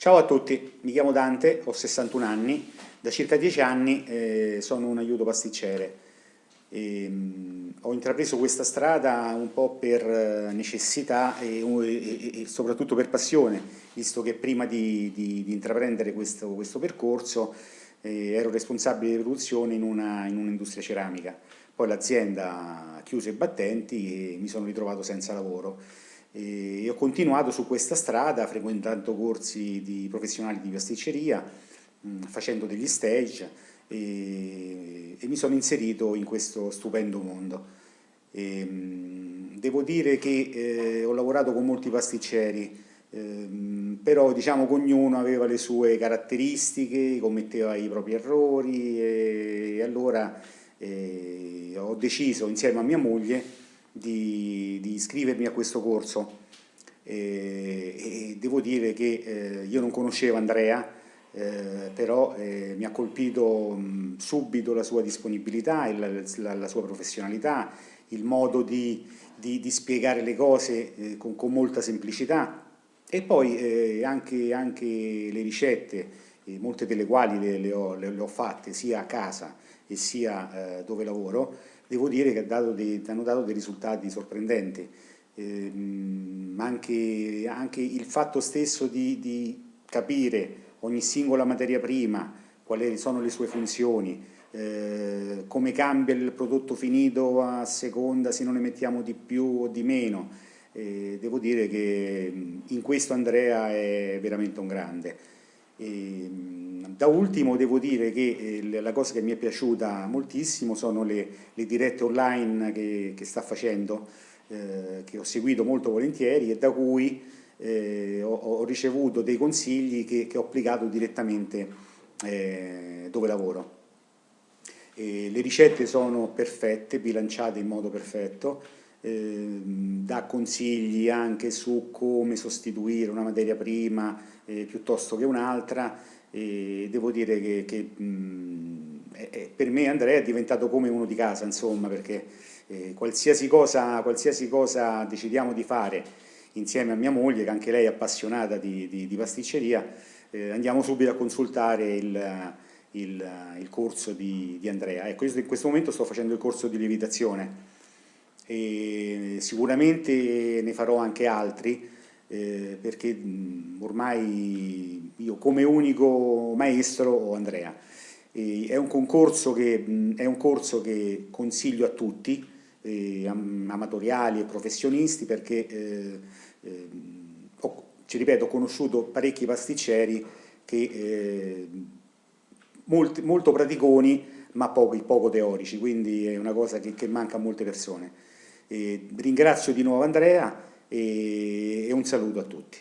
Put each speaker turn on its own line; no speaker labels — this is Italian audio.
Ciao a tutti, mi chiamo Dante, ho 61 anni, da circa 10 anni eh, sono un aiuto pasticcere. E, ehm, mh, ho intrapreso questa strada un po' per eh, necessità e, e, e, soprattutto per passione, visto che prima di, di, di intraprendere questo, questo percorso eh, ero responsabile di produzione in un'industria un ceramica. Poi l'azienda chiuse i battenti e mi sono ritrovato senza lavoro. E ho continuato su questa strada frequentando corsi di professionali di pasticceria, mh, facendo degli stage e, e, mi sono inserito in questo stupendo mondo. E, mh, devo dire che eh, ho lavorato con molti pasticceri, eh, però diciamo che ognuno aveva le sue caratteristiche, commetteva i propri errori e, e allora eh, ho deciso insieme a mia moglie di, di iscrivermi a questo corso. E, e devo dire che eh, io non conoscevo Andrea, eh, però eh, mi ha colpito mh, subito la sua disponibilità, il, la, la, sua professionalità, il modo di, di, di spiegare le cose eh, con, con, molta semplicità. E poi eh, anche, anche, le ricette, eh, molte delle quali le, le, ho, le, le, ho, fatte sia a casa e sia dove lavoro, devo dire che dato dei, hanno dato dei risultati sorprendenti. Eh, anche, anche, il fatto stesso di, di, capire ogni singola materia prima, quali sono le sue funzioni, eh, come cambia il prodotto finito a seconda se non ne mettiamo di più o di meno. Eh, devo dire che in questo Andrea è veramente un grande. E, da ultimo devo dire che eh, la cosa che mi è piaciuta moltissimo sono le, le dirette online che, che sta facendo, eh, che ho seguito molto volentieri e da cui eh, ho, ho, ricevuto dei consigli che, che ho applicato direttamente eh, dove lavoro. E le ricette sono perfette, bilanciate in modo perfetto, eh, dà consigli anche su come sostituire una materia prima eh, piuttosto che un'altra e devo dire che, che mh, è, per me Andrea è diventato come uno di casa insomma perché eh, qualsiasi, cosa, qualsiasi cosa decidiamo di fare insieme a mia moglie che anche lei è appassionata di, di, di pasticceria eh, andiamo subito a consultare il, il, il corso di, di Andrea. Ecco io in questo momento sto facendo il corso di lievitazione. E sicuramente ne farò anche altri eh, perché ormai io come unico maestro ho Andrea. E è, un concorso che, è un corso che consiglio a tutti, eh, amatoriali e professionisti, perché eh, eh, ho, ci ripeto, ho conosciuto parecchi pasticceri che eh, molti, molto praticoni ma poco, poco teorici, quindi è una cosa che, che manca a molte persone. Ringrazio di nuovo Andrea e un saluto a tutti.